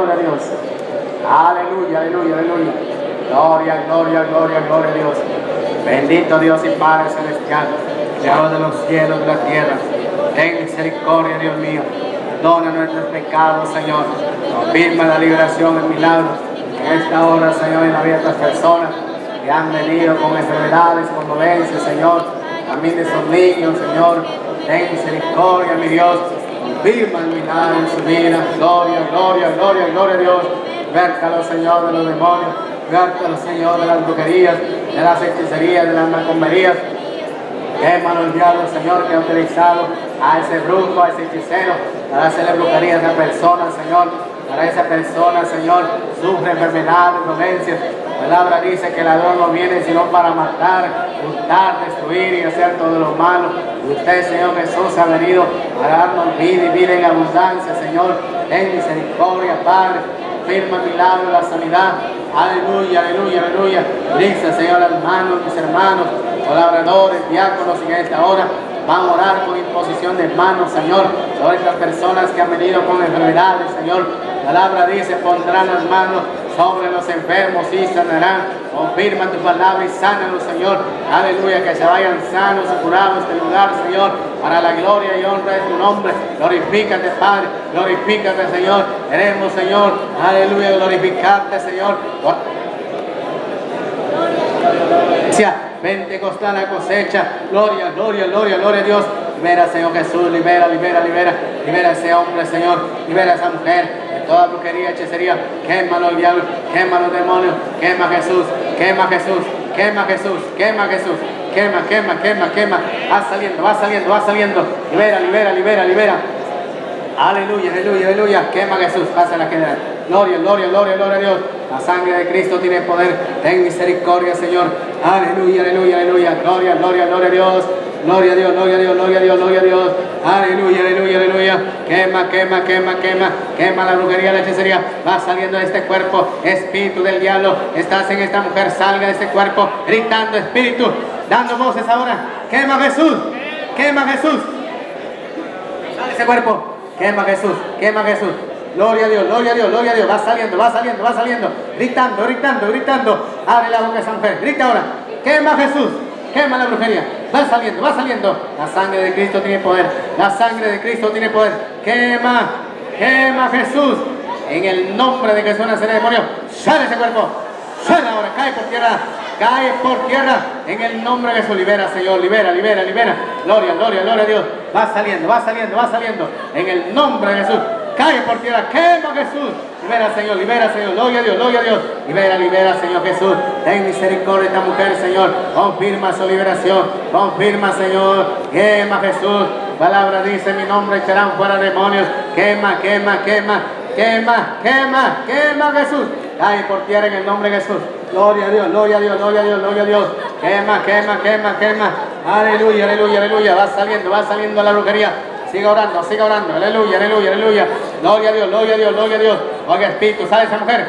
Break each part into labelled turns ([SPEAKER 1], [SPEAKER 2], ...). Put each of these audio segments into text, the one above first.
[SPEAKER 1] gloria a Dios. Aleluya, aleluya, aleluya. Gloria, gloria, gloria, gloria a Dios. Bendito Dios y Padre Celestial, Creador de los cielos y de la tierra. Ten misericordia, Dios mío. Perdona nuestros pecados, Señor. Confirma la liberación, el milagro. En esta hora, Señor, en la vida de estas personas que han venido con enfermedades, con dolencias, Señor. También de esos niños, Señor. Ten misericordia, mi Dios. Confirma el milagro en su vida. Gloria, gloria, gloria, gloria a Dios. Vértalo, Señor, de los demonios. Vértalo, Señor, de las brujerías, de las hechicerías, de las macomberías. Quémalo el diablo, Señor, que ha utilizado a ese brujo, a ese hechicero, para hacerle brujería a esa persona, Señor. Para esa persona, Señor, sufre enfermedades, dolencias. La palabra dice que el ladrón no viene sino para matar, hurtar, destruir y hacer todo lo malo. Usted, Señor Jesús, ha venido a darnos vida y vida en abundancia, Señor. Ten misericordia, Padre. Firma milagro, la sanidad. Aleluya, aleluya, aleluya. Dice, Señor, hermanos, mis hermanos, colaboradores, diáconos en esta hora. Van a orar con imposición de manos, Señor, sobre estas personas que han venido con enfermedades, Señor. La palabra dice, pondrán las manos sobre los enfermos y sanarán. Confirma tu palabra y sánalos, Señor. Aleluya, que se vayan sanos y curados de este lugar, Señor, para la gloria y honra de tu nombre. Glorifícate, Padre. Glorifícate, Señor. Queremos, Señor. Aleluya, glorificarte, Señor. Pentecostal la cosecha. Gloria, gloria, gloria, gloria a Dios. Libera, Señor Jesús, libera, libera, libera. Libera a ese hombre, Señor. Libera a esa mujer. Toda brujería, hechicería. Quémalo el diablo. Quema los demonios. Quema Jesús. Quema Jesús. Quema Jesús. Quema Jesús. Quema, quema, quema, quema. Va saliendo, va saliendo, va saliendo. Libera, libera, libera, libera. Aleluya, aleluya, aleluya. Quema Jesús. Pasa la general. Gloria, gloria, gloria, gloria a Dios. La sangre de Cristo tiene poder. Ten misericordia, Señor. Aleluya, aleluya, aleluya. Gloria, gloria, gloria a Dios. Gloria a Dios, gloria a Dios, gloria a Dios, gloria a Dios. Aleluya, aleluya, aleluya. Quema, quema, quema, quema. Quema la brujería, la hechicería. Va saliendo de este cuerpo. Espíritu del diablo. Estás en esta mujer. Salga de este cuerpo. Gritando, espíritu. Dando voces ahora. Quema Jesús. Quema Jesús. Sale ese cuerpo. Quema Jesús. Quema Jesús. Gloria a Dios, gloria a Dios, gloria a Dios. Va saliendo, va saliendo, va saliendo. Gritando, gritando, gritando. Abre la boca esa mujer. Grita ahora. Quema Jesús. Quema la brujería. Va saliendo, va saliendo. La sangre de Cristo tiene poder. La sangre de Cristo tiene poder. Quema, quema Jesús. En el nombre de Jesús el demonio. Sale ese cuerpo. Sale ahora. Cae por tierra. Cae por tierra. En el nombre de Jesús. Libera, Señor. Libera, libera, libera. Gloria, gloria, gloria a Dios. Va saliendo, va saliendo, va saliendo. En el nombre de Jesús cae por tierra, quema Jesús. Libera, Señor, libera, Señor, gloria a Dios, gloria a Dios. Libera, libera, Señor Jesús. Ten misericordia de esta mujer, Señor. Confirma su liberación. Confirma, Señor. Quema Jesús. Palabra dice, mi nombre echarán fuera demonios. Quema, quema, quema, quema, quema, quema Jesús. Cae por tierra en el nombre de Jesús. Gloria a Dios, gloria a Dios, gloria a Dios, gloria a Dios. Quema, quema, quema, quema. Aleluya, aleluya, aleluya. Va saliendo, va saliendo la brujería. Siga orando, siga orando. Aleluya, aleluya, aleluya. Gloria a Dios, gloria a Dios, gloria a Dios. Oiga, Espíritu, sale esa mujer.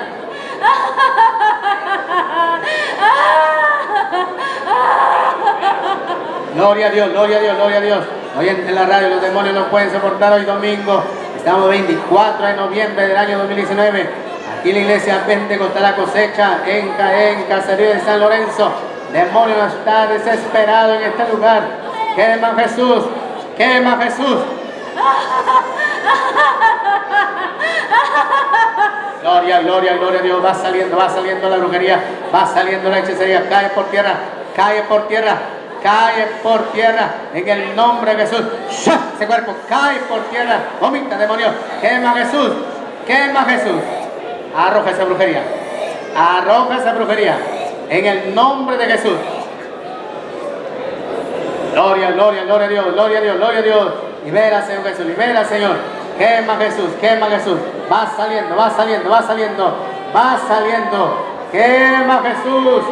[SPEAKER 1] Gloria a Dios, gloria a Dios, gloria a Dios. Hoy en la radio los demonios no pueden soportar hoy domingo. Estamos 24 de noviembre del año 2019. Aquí en la iglesia Pentecostal la cosecha en Caen, Caserío de San Lorenzo. Demonio está desesperado en este lugar. Quema Jesús, quema Jesús. Gloria, gloria, gloria a Dios. Va saliendo, va saliendo la brujería, va saliendo la hechicería. Cae por tierra, cae por tierra, cae por tierra. En el nombre de Jesús. Ese cuerpo cae por tierra. Vomita, demonio. Quema Jesús, quema Jesús. Arroja esa brujería. Arroja esa brujería. En el nombre de Jesús. Gloria, gloria, gloria a Dios, gloria a Dios, gloria a Dios. Libera, Señor Jesús, libera, Señor. Quema Jesús, quema Jesús. Va saliendo, va saliendo, va saliendo, va saliendo. Quema Jesús,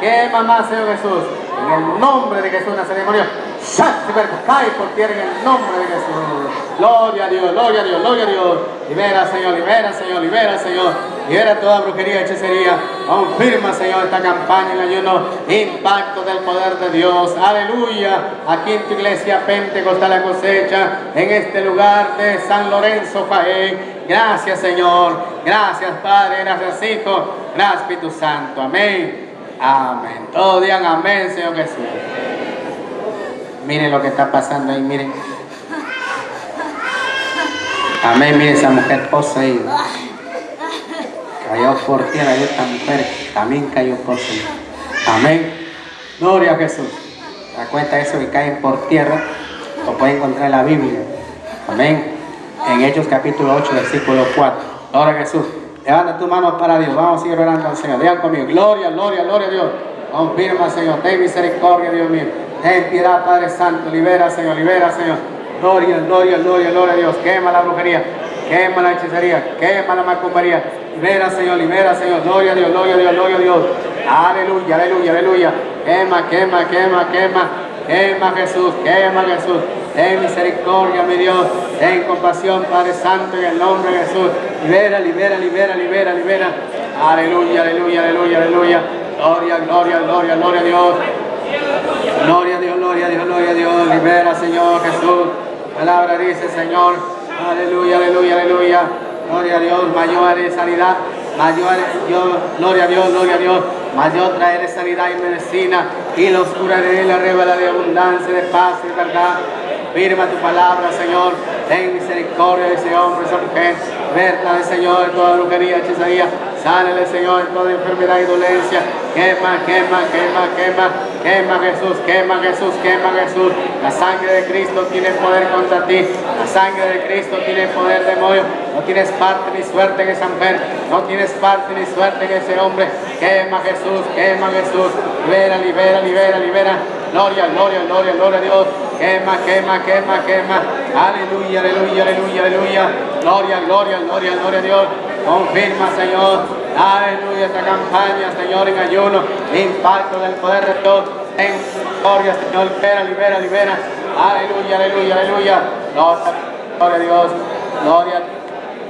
[SPEAKER 1] quema más, Señor Jesús. En el nombre de Jesús nace demonio. Cae por tierra en el nombre de Jesús. Gloria a Dios, gloria a Dios, gloria a Dios. Libera, Señor, libera, Señor, libera, Señor. Libera toda brujería, hechicería. Confirma, Señor, esta campaña en ayuno. Impacto del poder de Dios. Aleluya. Aquí en tu iglesia Pentecostal la cosecha. En este lugar de San Lorenzo, Jaén. Gracias, Señor. Gracias, Padre. Gracias, Hijo. Gracias, Espíritu Santo. Amén. Amén. Todos digan amén, Señor Jesús. Miren lo que está pasando ahí, miren. Amén, miren esa mujer poseída. Cayó por tierra y esta mujer también cayó poseída. Amén. Gloria a Jesús. Da cuenta de eso que caen por tierra, lo puede encontrar en la Biblia. Amén. En Hechos capítulo 8, versículo 4. Gloria a Jesús. Levanta tu mano para Dios. Vamos a seguir orando al Señor. Digan conmigo. Gloria, gloria, gloria a Dios. Confirma, Señor. Ten misericordia, Dios mío. Ten piedad, Padre Santo. Libera, Señor. Libera, Señor. Gloria, gloria, gloria, gloria a Dios. Quema la brujería. Quema la hechicería. Quema la macumbería. Libera, Señor. Libera, Señor. Gloria a Dios, gloria a Dios, gloria a Dios. Aleluya, aleluya, aleluya. Quema, quema, quema, quema. Quema Jesús, quema Jesús. Ten misericordia, mi Dios. Ten compasión, Padre Santo, en el nombre de Jesús. Libera, libera, libera, libera, libera. Aleluya, aleluya, aleluya, aleluya. Gloria, gloria, gloria, gloria a Dios. Gloria a Dios, gloria a Dios, gloria a Dios. Libera, Señor Jesús. Palabra dice, Señor. Aleluya, aleluya, aleluya. Gloria a Dios. Mayor es sanidad. Mayor Dios, gloria a Dios, gloria a Dios. Mayor traeré sanidad y medicina. Y los curaré la revela de abundancia, de paz y de verdad. Firma tu palabra, Señor. Ten misericordia de ese hombre, esa mujer. Verla, Señor, de toda brujería, hechicería. Sánele, Señor, de toda enfermedad y dolencia. Quema, quema, quema, quema. Quema Jesús, quema Jesús, quema Jesús. La sangre de Cristo tiene poder contra ti. La sangre de Cristo tiene poder, demonio. No tienes parte ni suerte en esa mujer. No tienes parte ni suerte en ese hombre. Quema Jesús, quema Jesús. Libera, libera, libera, libera. Gloria, gloria, gloria, gloria a Dios. Quema, quema, quema, quema. Aleluya, aleluya, aleluya, aleluya. Gloria, gloria, gloria, gloria a Dios. Confirma, Señor. Aleluya, esta campaña, Señor, en ayuno. Impacto del poder de Dios. En gloria, Señor. Libera, libera, libera. Aleluya, aleluya, aleluya. Gloria a Dios. Gloria,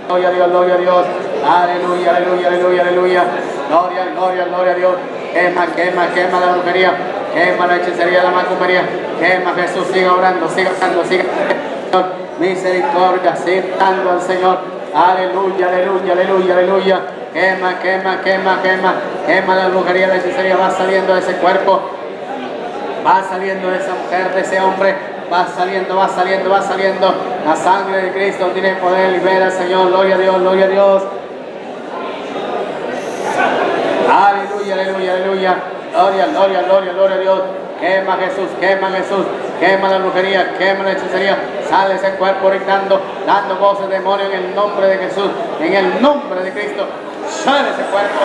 [SPEAKER 1] gloria a Dios, gloria a Dios. Aleluya, aleluya, aleluya, aleluya. Gloria, gloria, gloria a Dios. Quema, quema, quema la brujería. Quema la hechicería, la macumbería. Quema Jesús, siga orando, siga orando, siga. Señor, misericordia, siga dando al Señor. Aleluya, aleluya, aleluya, aleluya. Quema, quema, quema, quema. Quema la brujería, la hechicería. Va saliendo de ese cuerpo. Va saliendo de esa mujer, de ese hombre. Va saliendo, va saliendo, va saliendo. La sangre de Cristo tiene poder. Libera, Señor. Gloria a Dios, gloria a Dios. Aleluya, aleluya, aleluya. Gloria, gloria, gloria, gloria a Dios. Quema Jesús, quema Jesús, quema la brujería, quema la hechicería. Sale ese cuerpo gritando, dando voces de demonio en el nombre de Jesús, en el nombre de Cristo. Sale ese cuerpo,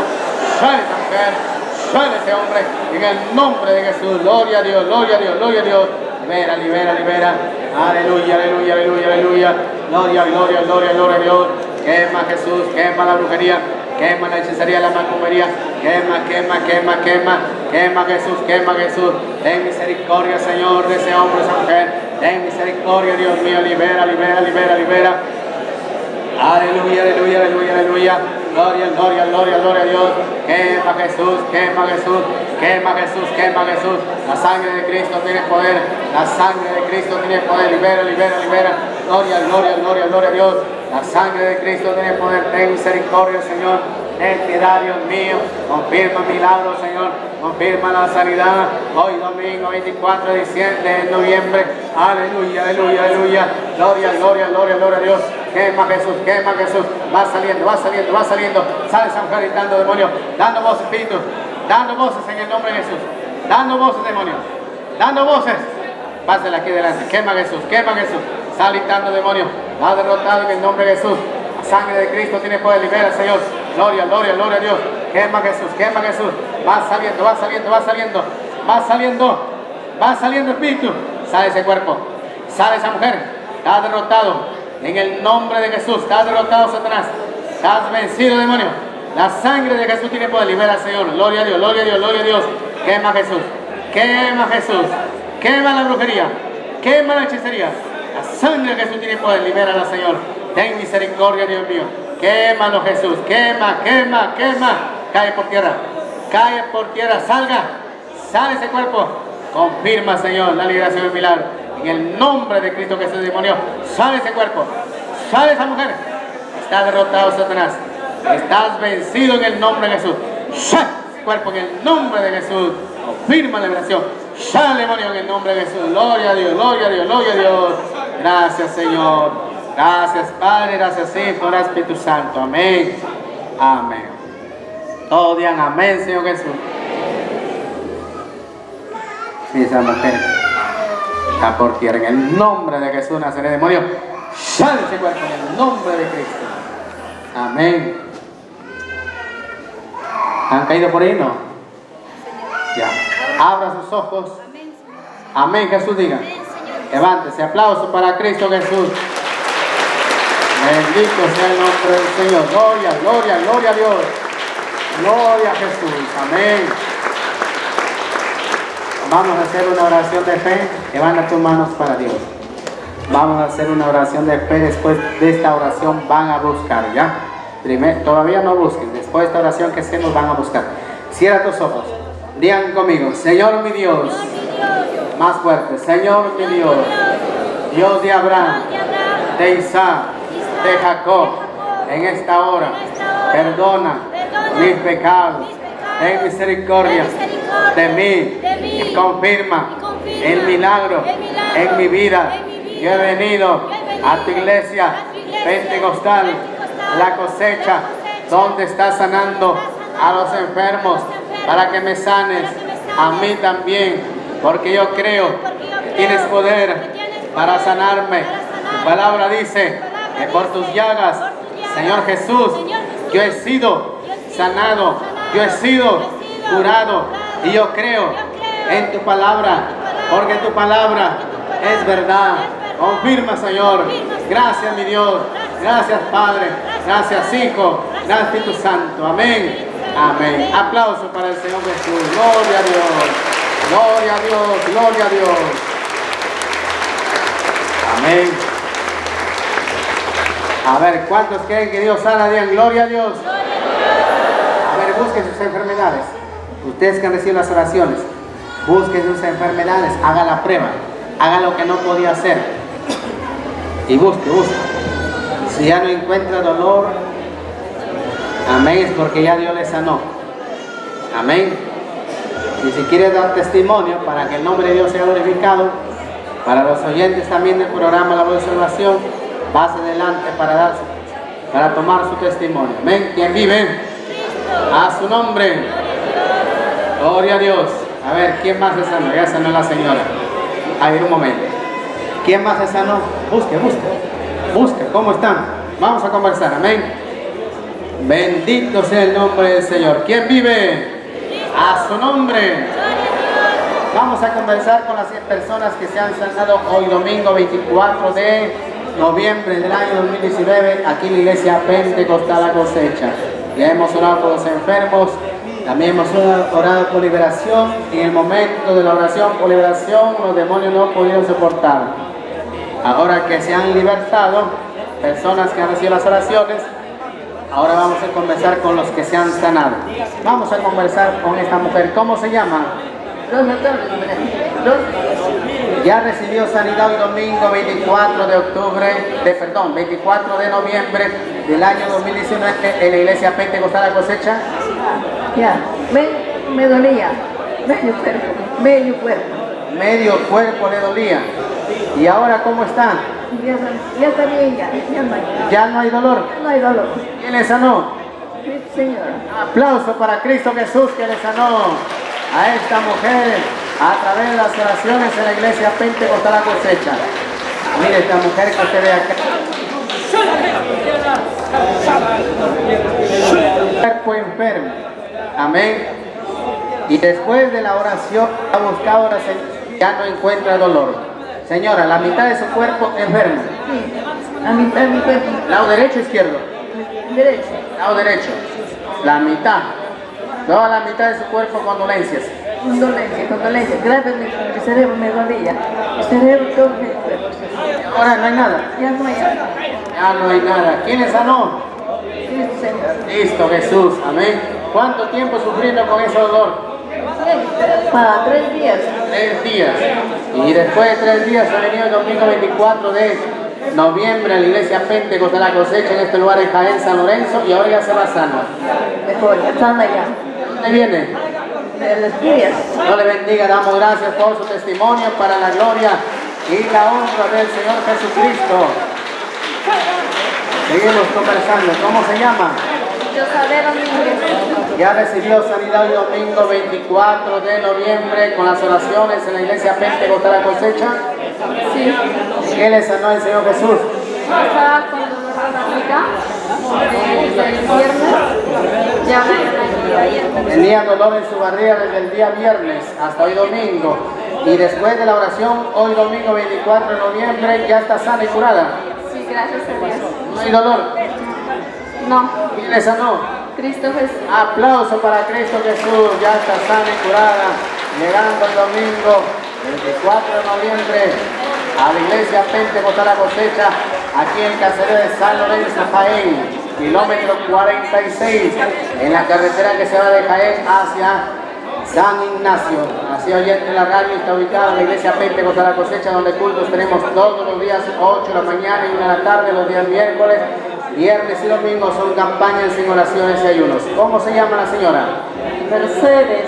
[SPEAKER 1] sale esa mujer, sale ese hombre, en el nombre de Jesús. Gloria a Dios, gloria a Dios, gloria a Dios. Libera, libera, libera. Aleluya, aleluya, aleluya, aleluya. Gloria, gloria, gloria, gloria a Dios. Quema Jesús, quema la brujería, quema la hechicería, la macumbería, quema, quema, quema, quema, quema Jesús, quema Jesús. Ten misericordia, Señor, de ese hombre, esa mujer. Ten misericordia, Dios mío, libera, libera, libera, libera. Aleluya, aleluya, aleluya, aleluya. Gloria, gloria, gloria, gloria a Dios. Quema Jesús, quema Jesús, quema Jesús, quema Jesús. La sangre de Cristo tiene poder. La sangre de Cristo tiene poder. Libera, libera, libera. Gloria, gloria, gloria, gloria a Dios. La sangre de Cristo tiene poder. Ten misericordia, Señor. Ten piedad, Dios mío. Confirma milagros, Señor. Confirma la sanidad. Hoy domingo 24 de diciembre, de noviembre. Aleluya, aleluya, aleluya. Gloria, gloria, gloria, gloria a Dios. Quema Jesús, quema Jesús. Va saliendo, va saliendo, va saliendo. Sale esa mujer gritando demonio. Dando voces, espíritu. Dando voces en el nombre de Jesús. Dando voces, demonio. Dando voces. Pásale aquí delante. Quema Jesús, quema Jesús. Sale gritando demonio. Va derrotado en el nombre de Jesús. La sangre de Cristo tiene poder. Libera, Señor. Gloria, gloria, gloria a Dios. Quema Jesús, quema Jesús. Va saliendo, va saliendo, va saliendo. Va saliendo. Va saliendo espíritu. Sale ese cuerpo. Sale esa mujer. Está derrotado. En el nombre de Jesús. Está derrotado Satanás. Estás vencido, demonio. La sangre de Jesús tiene poder. Libera, Señor. Gloria a Dios, gloria a Dios, gloria a Dios. Quema Jesús. Quema Jesús. Quema la brujería. Quema la hechicería. La sangre de Jesús tiene poder. Libérala, Señor. Ten misericordia, Dios mío. Quémalo, Jesús. Quema, quema, quema. Cae por tierra. Cae por tierra. Salga. Sale ese cuerpo. Confirma, Señor, la liberación del milagro. En el nombre de Cristo Jesús, demonio. Sale ese cuerpo. Sale esa mujer. Está derrotado Satanás. Estás vencido en el nombre de Jesús. Sal cuerpo en el nombre de Jesús. Confirma la liberación. Sal demonio en el nombre de Jesús. Gloria a Dios, gloria a Dios, gloria a Dios. Gracias Señor. Gracias Padre, gracias Hijo, gracias Espíritu Santo. Amén. Amén. Todos digan amén, Señor Jesús. Esa mujer está por tierra en el nombre de Jesús, Nazaret, demonio. Sale ese cuerpo en el nombre de Cristo. Amén. ¿Han caído por ahí? No. Ya. Abra sus ojos. Amén, Jesús diga. Levántese. Aplauso para Cristo Jesús. Bendito sea el nombre del Señor. Gloria, gloria, gloria a Dios. Gloria a Jesús. Amén. Vamos a hacer una oración de fe. Levanta tus manos para Dios. Vamos a hacer una oración de fe. Después de esta oración van a buscar, ¿ya? Primero, todavía no busquen. Después de esta oración que hacemos van a buscar. Cierra tus ojos. Digan conmigo, Señor mi Dios. Más fuerte. Señor mi Dios. Dios de Abraham, de Isaac, de Jacob. En esta hora, perdona mis pecados. Ten misericordia de mí y confirma el milagro en mi vida. Yo he venido a tu iglesia pentecostal, la cosecha, donde está sanando a los enfermos, para que me sanes a mí también, porque yo creo que tienes poder para sanarme. Tu palabra dice que por tus llagas, Señor Jesús, yo he sido sanado, yo he sido curado y yo creo en tu palabra, porque tu palabra es verdad. Confirma, Señor. Gracias, mi Dios. Gracias, Padre. Gracias, Hijo. Gracias, Espíritu Santo. Amén. Amén. Aplauso para el Señor Jesús. Gloria a Dios. Gloria a Dios. Gloria a Dios. Amén. A ver, ¿cuántos creen que Dios sana? Digan gloria a Dios. A ver, busquen sus enfermedades. Ustedes que han recibido las oraciones, busquen sus enfermedades, haga la prueba, haga lo que no podía hacer. Y busque, busque. Si ya no encuentra dolor, amén, es porque ya Dios le sanó. Amén. Y si quiere dar testimonio para que el nombre de Dios sea glorificado, para los oyentes también del programa La Voz de Salvación, pase adelante para dar, para tomar su testimonio. Amén. ¿Quién vive? A su nombre. Gloria a Dios. A ver, ¿quién más se sanó? Ya sanó la señora. A ver, un momento. ¿Quién más se sanó? Busque, busque. Busque, ¿cómo están? Vamos a conversar, amén. Bendito sea el nombre del Señor. ¿Quién vive? A su nombre. Vamos a conversar con las personas que se han sanado hoy domingo 24 de noviembre del año 2019 aquí en la iglesia Pentecostal La Cosecha. Ya hemos orado por los enfermos, también hemos orado por liberación. En el momento de la oración por liberación, los demonios no pudieron soportar. Ahora que se han libertado, personas que han recibido las oraciones, ahora vamos a conversar con los que se han sanado. Vamos a conversar con esta mujer. ¿Cómo se llama? Ya recibió sanidad el domingo 24 de octubre, de, perdón, 24 de noviembre del año 2019 en la iglesia Pentecostal La Cosecha.
[SPEAKER 2] Ya, me, me dolía, medio cuerpo, medio cuerpo.
[SPEAKER 1] Medio cuerpo le dolía. ¿Y ahora cómo está?
[SPEAKER 2] Ya, ya está bien, ya, ya no hay,
[SPEAKER 1] ¿Ya no hay dolor?
[SPEAKER 2] no hay dolor.
[SPEAKER 1] ¿Quién le sanó?
[SPEAKER 2] Señor.
[SPEAKER 1] Aplauso para Cristo Jesús que le sanó a esta mujer a través de las oraciones en la iglesia Pentecostal La Cosecha. Mire esta mujer que usted ve acá. Cuerpo enfermo. Amén. Y después de la oración ha buscado la ya no encuentra dolor. Señora, la mitad de su cuerpo enfermo.
[SPEAKER 2] Sí, la mitad de mi cuerpo,
[SPEAKER 1] Lado derecho o izquierdo.
[SPEAKER 2] derecho.
[SPEAKER 1] Lado derecho. La mitad. Toda la mitad de su cuerpo con dolencias.
[SPEAKER 2] Condolencia, condolencia. Gracias, mi, cerebro me dolía. Mi cerebro, todo cuerpo.
[SPEAKER 1] Ahora no hay nada.
[SPEAKER 2] Ya no hay nada.
[SPEAKER 1] Ya no hay nada. ¿Quién le sanó?
[SPEAKER 2] Sí, Señor.
[SPEAKER 1] Listo, Jesús. Amén. ¿Cuánto tiempo sufriendo con ese dolor?
[SPEAKER 2] Para tres días.
[SPEAKER 1] Tres días. Y después de tres días ha venido el domingo 24 de noviembre en la iglesia Pentecostal la cosecha en este lugar en Jaén, San Lorenzo, y ahora ya se va sano.
[SPEAKER 2] Mejor, ya están allá.
[SPEAKER 1] ¿Dónde viene? Dios le bendiga, damos gracias por su testimonio para la gloria y la honra del Señor Jesucristo. Seguimos conversando. ¿Cómo se llama? Ya recibió sanidad el domingo 24 de noviembre con las oraciones en la iglesia Pentecostal la cosecha.
[SPEAKER 2] Sí.
[SPEAKER 1] ¿Qué le sanó el Señor Jesús?
[SPEAKER 2] Estaba con dolor de barriga desde el viernes. Ya me ayer.
[SPEAKER 1] Tenía dolor en su barriga desde el día viernes hasta hoy domingo. Y después de la oración, hoy domingo 24 de noviembre, ya está sana y curada.
[SPEAKER 2] Sí, gracias a Dios.
[SPEAKER 1] No hay dolor.
[SPEAKER 2] No,
[SPEAKER 1] ¿Quién le sanó?
[SPEAKER 2] Cristo Jesús.
[SPEAKER 1] Aplauso para Cristo Jesús, ya está sana y curada, llegando el domingo 24 de noviembre a la iglesia Pentecostal la cosecha, aquí en el caserío de San Lorenzo, Jaén, kilómetro 46, en la carretera que se va de Jaén hacia San Ignacio. Así oyente la radio está ubicada en la iglesia Pentecostal la cosecha, donde cultos tenemos todos los días, 8 de la mañana y 1 de la tarde, los días miércoles, viernes y domingo son campañas sin oraciones y ayunos. ¿Cómo se llama la señora?
[SPEAKER 2] Mercedes.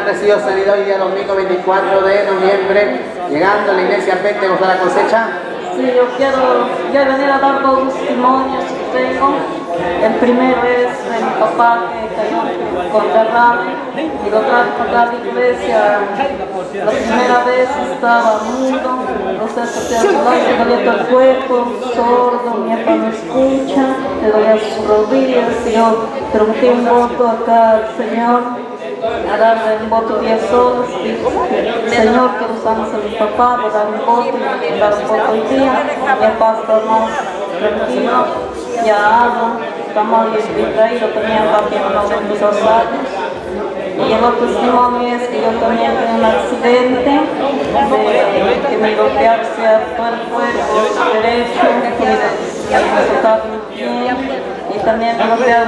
[SPEAKER 1] Ha recibido sanidad hoy día domingo 24 de noviembre, llegando a la iglesia Pentecostal la cosecha.
[SPEAKER 2] Sí, yo quiero ya venir a dar dos testimonios que tengo. El primero es de mi papá que cayó con derrame y lo trajo a la iglesia. La primera vez estaba mudo, no sé si te le dolía el cuerpo, sordo, mi papá no escucha, le dolía sus rodillas. y Yo pregunté un voto acá al Señor a darle un voto 10 soles, Señor, que usamos a mi papá, a dar un voto dar un voto hoy día, mi papá está tranquilo, ya habla, 92 años. Y el otro es que yo también un accidente de que me y pie, y también me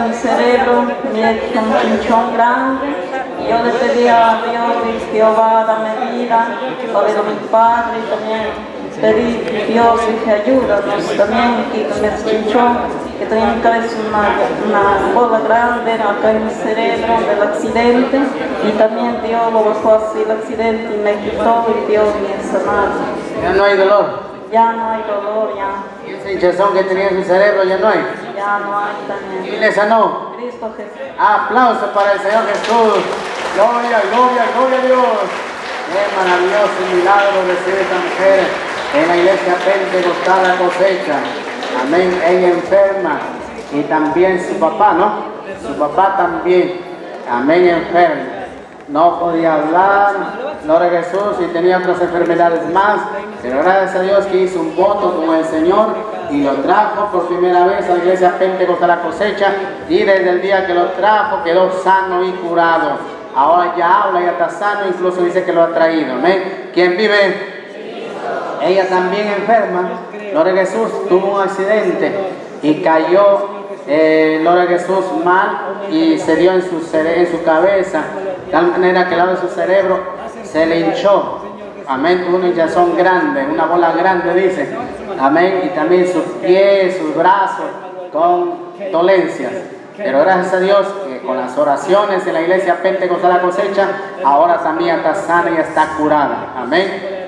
[SPEAKER 2] mi cerebro, me un chinchón grande. Y yo le pedí a Dios, Jehová, dame vida, el mi padre, y también pedí, Dios, dije, ayúdanos también, quítame el chinchón, que tenía en mi cabeza una, una bola grande acá en mi cerebro del accidente, y también Dios lo bajó así el accidente y me quitó y Dios me sanado.
[SPEAKER 1] Ya no hay dolor.
[SPEAKER 2] Ya no hay dolor, ya,
[SPEAKER 1] Y ese hinchazón que tenía en su cerebro ya no hay.
[SPEAKER 2] ya no hay también.
[SPEAKER 1] ¿Quién le sanó?
[SPEAKER 2] Cristo Jesús.
[SPEAKER 1] Aplauso para el Señor Jesús. Gloria, gloria, gloria a Dios. Qué maravilloso milagro recibe esta mujer en la iglesia Pentecostal la cosecha. Amén. Ella enferma. Y también su papá, ¿no? Su papá también. Amén, enfermo. No podía hablar, a Jesús, y tenía otras enfermedades más. Pero gracias a Dios que hizo un voto con el Señor y lo trajo por primera vez a la iglesia Pentecostal la cosecha. Y desde el día que lo trajo quedó sano y curado. Ahora ya habla, ya está sano, incluso dice que lo ha traído. Amén. ¿Quién vive? Ella también enferma, a Jesús, tuvo un accidente y cayó, eh, a Jesús, mal y se dio en su, en su cabeza, de tal manera que el lado de su cerebro se le hinchó. Amén, tuvo una hinchazón grande, una bola grande, dice. Amén, y también sus pies, sus brazos, con dolencias. Pero gracias a Dios que con las oraciones en la iglesia Pentecostal la cosecha, ahora también está sana y está curada. Amén.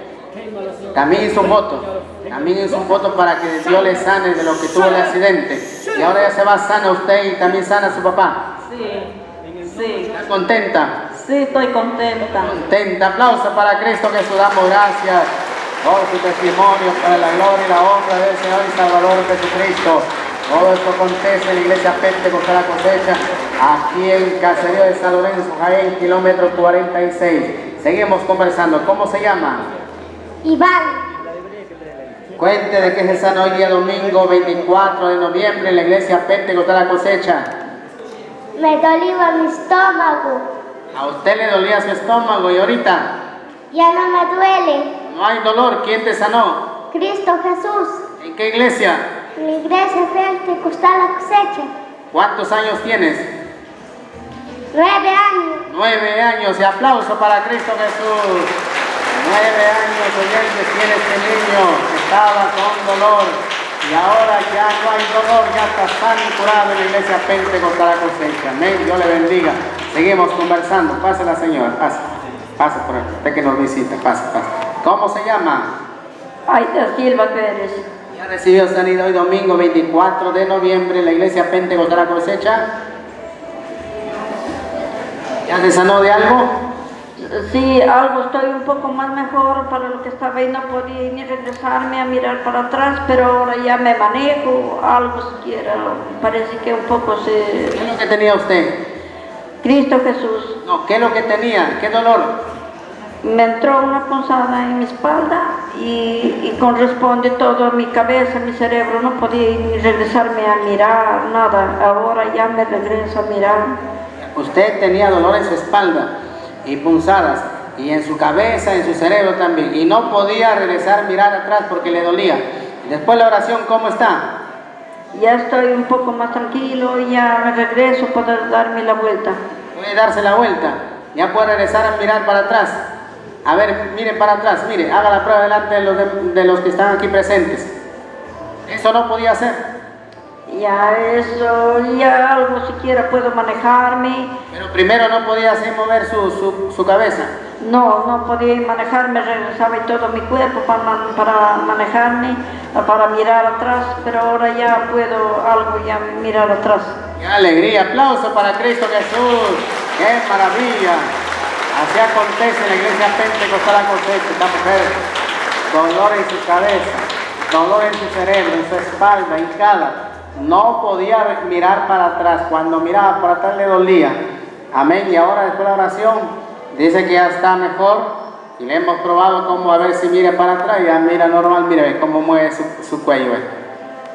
[SPEAKER 1] También hizo un voto. También hizo un voto para que Dios le sane de lo que tuvo el accidente. Y ahora ya se va sana usted y también sana a su papá.
[SPEAKER 2] Sí, sí,
[SPEAKER 1] ¿Está contenta?
[SPEAKER 2] sí, estoy contenta.
[SPEAKER 1] Contenta. Aplauso para Cristo Jesús. Damos gracias por su testimonio, para la gloria y la honra del Señor y Salvador Jesucristo. Todo esto acontece en la iglesia Pentecostal la cosecha, aquí en Caserío de San Lorenzo, Jaén, kilómetro 46. Seguimos conversando. ¿Cómo se llama?
[SPEAKER 3] Iván,
[SPEAKER 1] Cuente de que es el sano hoy día domingo 24 de noviembre en la iglesia Pentecostal la cosecha.
[SPEAKER 3] me dolía mi estómago.
[SPEAKER 1] A usted le dolía su estómago y ahorita
[SPEAKER 3] Ya no me duele.
[SPEAKER 1] no hay dolor. ¿Quién te sanó?
[SPEAKER 3] Cristo Jesús,
[SPEAKER 1] ¿En qué iglesia?
[SPEAKER 3] la iglesia Pentecostal la cosecha.
[SPEAKER 1] ¿Cuántos años tienes?
[SPEAKER 3] Nueve años.
[SPEAKER 1] Nueve años y aplauso para Cristo Jesús. Nueve años oyentes tiene este niño que estaba con dolor. Y ahora ya no hay dolor, ya está y curado en la iglesia Pentecostal la cosecha. Amén. Dios le bendiga. Seguimos conversando. Pase la señora, pase. Pase por aquí. Usted que nos visita, pase, pase. ¿Cómo se llama?
[SPEAKER 4] Aida Silva Pérez.
[SPEAKER 1] Ya recibió sanidad hoy domingo 24 de noviembre en la iglesia Pentecostal la cosecha. ¿Ya se sanó de algo?
[SPEAKER 4] Sí, algo estoy un poco más mejor para lo que estaba y no podía ni regresarme a mirar para atrás, pero ahora ya me manejo, algo siquiera, parece que un poco se...
[SPEAKER 1] ¿Qué es lo que tenía usted?
[SPEAKER 4] Cristo Jesús,
[SPEAKER 1] No, ¿qué es lo que tenía? ¿Qué dolor?
[SPEAKER 4] me entró una punzada en mi espalda y, y corresponde todo a mi cabeza, mi cerebro, no podía ni regresarme a mirar, nada, ahora ya me regreso a mirar.
[SPEAKER 1] Usted tenía dolor en su espalda y punzadas y en su cabeza, en su cerebro también y no podía regresar mirar atrás porque le dolía. Después la oración, ¿cómo está?
[SPEAKER 4] Ya estoy un poco más tranquilo y ya me regreso para darme la vuelta.
[SPEAKER 1] Puede darse la vuelta, ya puede regresar a mirar para atrás. A ver, mire para atrás, mire, haga la prueba delante de los, de- de los que están aquí presentes. Eso no podía hacer.
[SPEAKER 4] Ya eso, ya algo siquiera puedo manejarme.
[SPEAKER 1] Pero primero no podía hacer mover su, su, su cabeza.
[SPEAKER 4] No, no podía manejarme, regresaba todo mi cuerpo para, para manejarme, para mirar atrás, pero ahora ya puedo algo ya mirar atrás.
[SPEAKER 1] ¡Qué alegría! ¡Aplauso para Cristo Jesús! ¡Qué maravilla! Así acontece en la iglesia Pentecostal cosecha, esta mujer, dolor en su cabeza, dolor en su cerebro, en su espalda, hincada. No podía mirar para atrás. Cuando miraba para atrás le dolía. Amén. Y ahora después de la oración, dice que ya está mejor. Y le hemos probado cómo a ver si mira para atrás. Y ya mira normal, mire ve cómo mueve su, su cuello. ve.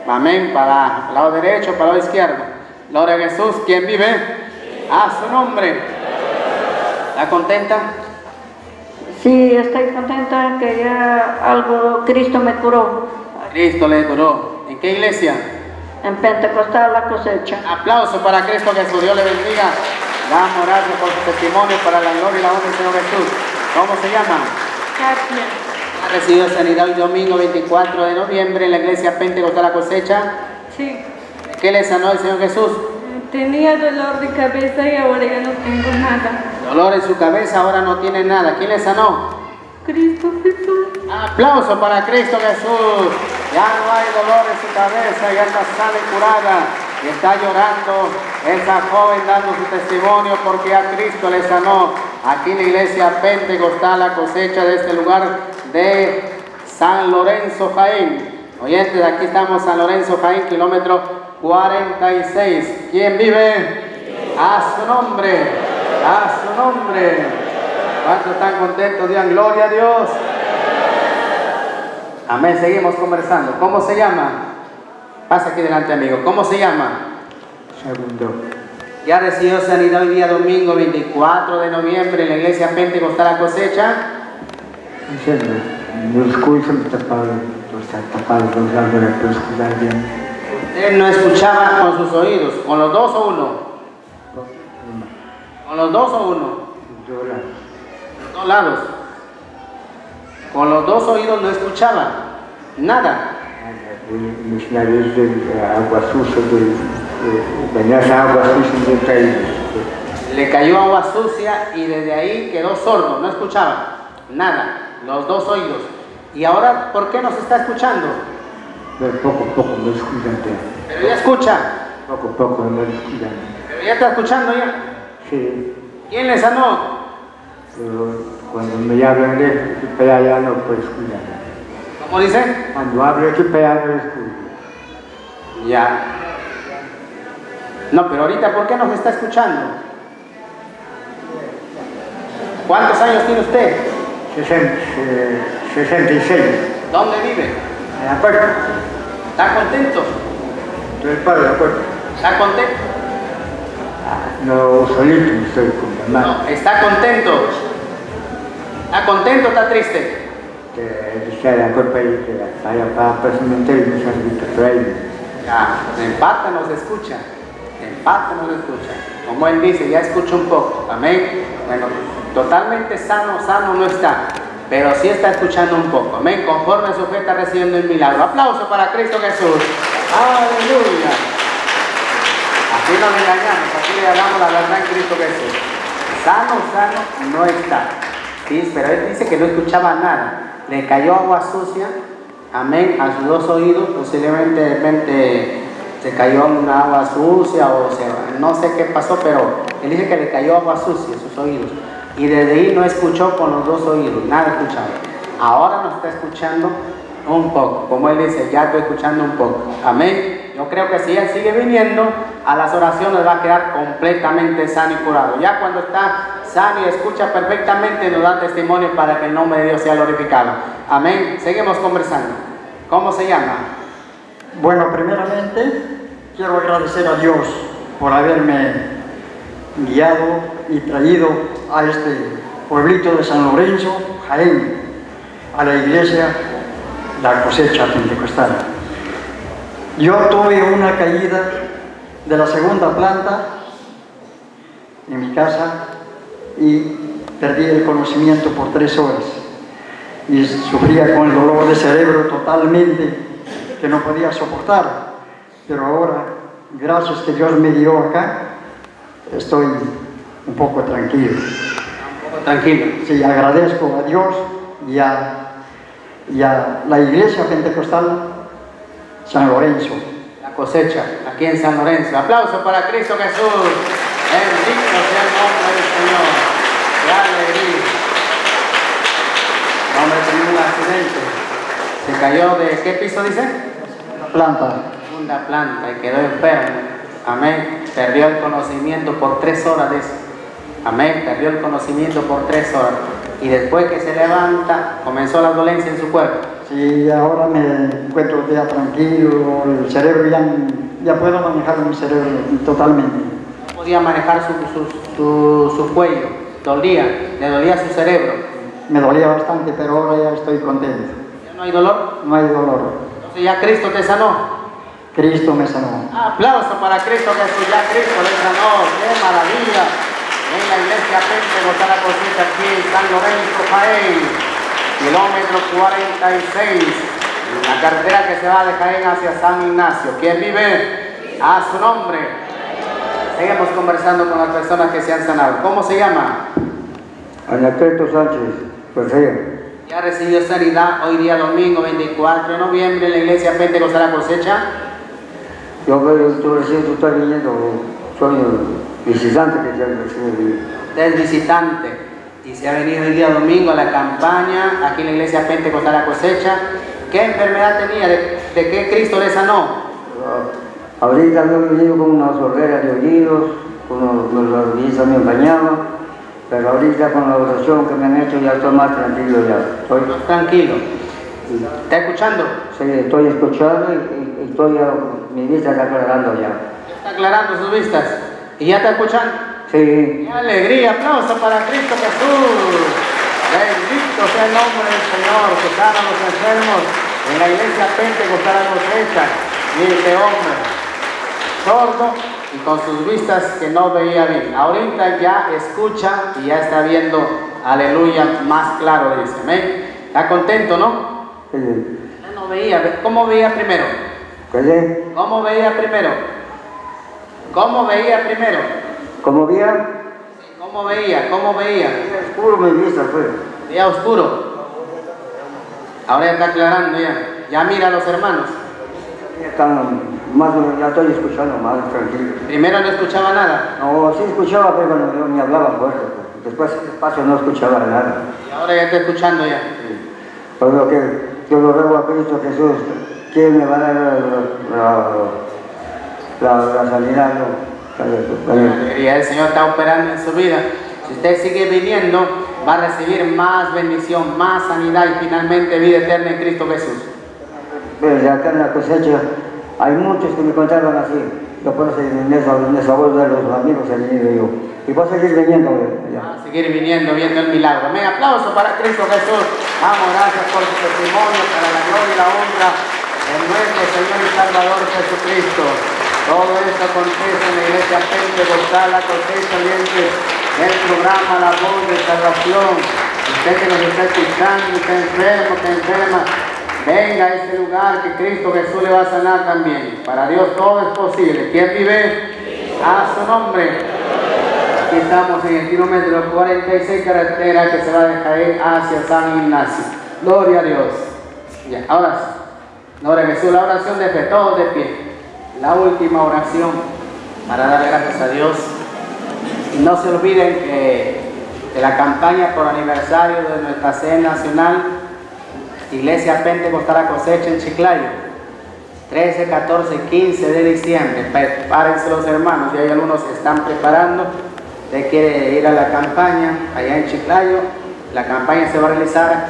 [SPEAKER 1] Amén. Para el lado derecho, para el lado izquierdo. Gloria a Jesús. ¿Quién vive? A su nombre. ¿Está contenta?
[SPEAKER 4] Sí, estoy contenta que ya algo Cristo me curó
[SPEAKER 1] Cristo le curó. ¿En qué iglesia?
[SPEAKER 4] En Pentecostal la cosecha.
[SPEAKER 1] Aplauso para Cristo Jesús. Dios le bendiga. Damos gracias por su testimonio para la gloria y la honra del Señor Jesús. ¿Cómo se llama? Ha recibido sanidad hoy domingo 24 de noviembre en la iglesia Pentecostal la cosecha.
[SPEAKER 5] Sí,
[SPEAKER 1] ¿Qué le sanó el Señor Jesús?
[SPEAKER 5] tenía dolor de cabeza y ahora ya no tengo nada.
[SPEAKER 1] Dolor en su cabeza, ahora no tiene nada. ¿Quién le sanó?
[SPEAKER 5] Cristo Jesús.
[SPEAKER 1] Aplauso para Cristo Jesús. Ya no hay dolor en su cabeza, ya está sana y curada. Y está llorando esa joven dando su testimonio porque a Cristo le sanó. Aquí en la iglesia Pentecostal, la cosecha de este lugar de San Lorenzo Jaén. Oyentes, aquí estamos San Lorenzo Jaén, kilómetro 46. ¿Quién vive? A su nombre, a su nombre. ¿Cuántos están contentos? Digan gloria a Dios. Amén, seguimos conversando. ¿Cómo se llama? Pasa aquí delante, amigo. ¿Cómo se llama?
[SPEAKER 6] Segundo.
[SPEAKER 1] Ya recibió sanidad hoy día domingo 24 de noviembre en la iglesia Pentecostal la cosecha. Usted no escuchaba con sus oídos, con los dos o uno. Con los dos o uno. Los dos lados. Con los dos oídos no escuchaba nada.
[SPEAKER 6] De agua sucia, de, agua sucia de.
[SPEAKER 1] Le cayó agua sucia y desde ahí quedó sordo, no escuchaba nada, los dos oídos. Y ahora, ¿por qué nos está escuchando?
[SPEAKER 6] Pero poco a poco me escuchan.
[SPEAKER 1] Pero ya escucha,
[SPEAKER 6] Poco a poco me escuchan.
[SPEAKER 1] pero ya está escuchando ya.
[SPEAKER 6] Sí,
[SPEAKER 1] ¿Quién le sanó?
[SPEAKER 6] pero cuando me hablan de allá no puedo escuchar.
[SPEAKER 1] ¿Cómo dice?
[SPEAKER 6] Cuando hablo para allá no escucho.
[SPEAKER 1] Ya. No, pero ahorita, ¿por qué nos está escuchando? ¿Cuántos años tiene usted?
[SPEAKER 6] 60, eh, 66.
[SPEAKER 1] ¿Dónde vive?
[SPEAKER 6] En la puerta.
[SPEAKER 1] ¿Está contento?
[SPEAKER 6] Estoy para la puerta.
[SPEAKER 1] ¿Está contento?
[SPEAKER 6] No solito estoy con mi hermano.
[SPEAKER 1] No, está contento. ¿Está contento o está triste? Ya, en parte nos escucha, en parte nos escucha. Como él dice, ya escucha un poco, amén. Bueno, totalmente sano, sano no está. pero sí está escuchando un poco. Amén. Conforme a su fe está recibiendo el milagro. Aplauso para Cristo Jesús. Aleluya. Aquí no le engañamos, aquí le hablamos la verdad en Cristo Jesús. Sano, sano no está. Sí, pero él dice que no escuchaba nada. Le cayó agua sucia, amén, a sus dos oídos, posiblemente de repente se cayó una agua sucia o no sé qué pasó, pero él dice que le cayó agua sucia a sus oídos. Y desde ahí no escuchó con los dos oídos, nada escuchaba. Ahora nos está escuchando un poco, como él dice, ya estoy escuchando un poco. Amén. Yo creo que si él sigue viniendo a las oraciones va a quedar completamente sano y curado. Ya cuando está sano y escucha perfectamente nos da testimonio para que el nombre de Dios sea glorificado. Amén. Seguimos conversando. ¿Cómo se llama?
[SPEAKER 7] Bueno, primeramente quiero agradecer a Dios por haberme guiado y traído a este pueblito de San Lorenzo, Jaén, a la iglesia La Cosecha Pentecostal. Yo tuve una caída de la segunda planta en mi casa y perdí el conocimiento por tres horas y sufría con el dolor de cerebro totalmente que no podía soportar. Pero ahora, gracias que Dios me dio acá, estoy un poco tranquilo.
[SPEAKER 1] Un poco tranquilo.
[SPEAKER 7] Sí, agradezco a Dios y a, y a la iglesia pentecostal San Lorenzo.
[SPEAKER 1] La cosecha, aquí en San Lorenzo. Aplauso para Cristo Jesús. Bendito sea el nombre del Señor. Qué alegría. El hombre tenía un accidente. Se cayó de qué piso dice?
[SPEAKER 7] Planta.
[SPEAKER 1] Segunda planta y quedó enfermo. Amén. Perdió el conocimiento por tres horas de eso. Amén. Perdió el conocimiento por tres horas. Y después que se levanta, comenzó la dolencia en su cuerpo.
[SPEAKER 7] Sí, ahora me encuentro ya tranquilo, el cerebro ya, ya puedo manejar mi cerebro totalmente.
[SPEAKER 1] No podía manejar su, su, su, su cuello. Dolía. Le dolía su cerebro.
[SPEAKER 7] Me dolía bastante, pero ahora ya estoy contento.
[SPEAKER 1] ¿Ya no hay dolor?
[SPEAKER 7] No hay dolor.
[SPEAKER 1] Entonces ya Cristo te sanó.
[SPEAKER 7] Cristo me sanó.
[SPEAKER 1] Aplauso para Cristo Jesús, ya Cristo le sanó, qué maravilla. En la iglesia Pentecostal cosecha aquí en San Lorenzo, Jaén, kilómetro 46, en la carretera que se va de Jaén hacia San Ignacio. ¿Quién vive? A su nombre. Seguimos conversando con las personas que se han sanado. ¿Cómo se llama?
[SPEAKER 8] Anacleto Sánchez, ella.
[SPEAKER 1] Ya recibió sanidad hoy día domingo 24 de noviembre en la iglesia Pentecostal la cosecha.
[SPEAKER 8] Yo veo, tú recién tú estás viniendo, soy el visitante que ya recién.
[SPEAKER 1] Usted es visitante y se ha venido el día domingo a la campaña aquí en la iglesia Pentecostal la cosecha. ¿Qué enfermedad tenía? ¿De, de qué Cristo le sanó?
[SPEAKER 8] Ah, Ahorita he venido con una sordera de oídos, con los, oídos me bañaba, pero ahorita con la oración que me han hecho ya estoy más tranquilo ya. Estoy,
[SPEAKER 1] Tranquilo. ¿Está escuchando?
[SPEAKER 8] sí, estoy escuchando y, y- y estoy, ya- mi vista está aclarando ya.
[SPEAKER 1] Está aclarando sus vistas. ¿Y ya está escuchando?
[SPEAKER 8] Sí,
[SPEAKER 1] ¡Qué alegría! ¡Aplauso para Cristo Jesús! Bendito sea el nombre del Señor, que sana a los enfermos en la iglesia Pentecostal cosecha. Y este hombre, sordo y con sus vistas que no veía bien. Ahorita ya escucha y ya está viendo, aleluya, más claro, dice. Amén. ¿Está contento, no?
[SPEAKER 8] sí.
[SPEAKER 1] Ya no veía. ¿Cómo veía primero? ¿Cómo veía primero? ¿Cómo veía primero?
[SPEAKER 8] Como vía,
[SPEAKER 1] ¿Cómo veía? ¿Cómo veía?
[SPEAKER 8] oscuro mi vista fue.
[SPEAKER 1] Veía oscuro. Ahora ya está aclarando ya. Ya mira a los hermanos.
[SPEAKER 8] Ya están más, ya estoy escuchando más tranquilo.
[SPEAKER 1] Primero no escuchaba nada.
[SPEAKER 8] No, sí escuchaba, pero no, ni hablaba fuerte. Después despacio no escuchaba nada.
[SPEAKER 1] Y ahora ya está escuchando ya.
[SPEAKER 8] Por lo que yo lo ruego a Cristo Jesús, ¿quién me va a dar la, la, la, la sanidad? No?
[SPEAKER 1] Y el Señor está operando en su vida. Si usted sigue viniendo, va a recibir más bendición, más sanidad y finalmente vida eterna en Cristo Jesús.
[SPEAKER 8] Pues acá en la cosecha hay muchos que me contaron así. Yo por eso en esa, de los amigos he yo. Y voy a seguir viniendo.
[SPEAKER 1] Va a seguir viniendo, viendo el milagro. Amén. Aplauso para Cristo Jesús. Vamos, gracias por su testimonio, para la gloria y la honra de nuestro Señor y Salvador Jesucristo. Todo esto acontece en la iglesia Pentecostal, cosecha oyentes del programa La Voz de Salvación. Usted que nos está escuchando, está enfermo, está enferma, venga a este lugar que Cristo Jesús le va a sanar también. Para Dios todo es posible. ¿Quién vive? A su nombre. Aquí estamos en el kilómetro 46 carretera que se va de Jaén hacia San Ignacio. Gloria a Dios. Ya, ahora sí. Gloria a Jesús, la oración de todos de pie. La última oración para dar gracias a Dios. No se olviden que de la campaña por aniversario de nuestra sede nacional, Iglesia Pentecostal a Cosecha en Chiclayo, 13, 14, 15 de diciembre. Prepárense los hermanos, y hay algunos que están preparando. Usted quiere ir a la campaña allá en Chiclayo. La campaña se va a realizar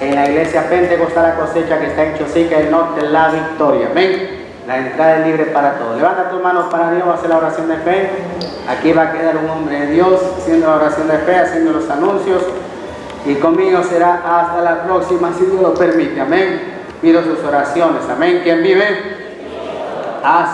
[SPEAKER 1] en la Iglesia Pentecostal a Cosecha que está en Chosica, el norte La Victoria. Amén. La entrada es libre para todos. Levanta tus manos para Dios, va a hacer la oración de fe. Aquí va a quedar un hombre de Dios haciendo la oración de fe, haciendo los anuncios. Y conmigo será hasta la próxima, si Dios lo permite. Amén. Pido sus oraciones. Amén. ¿Quién vive? Hasta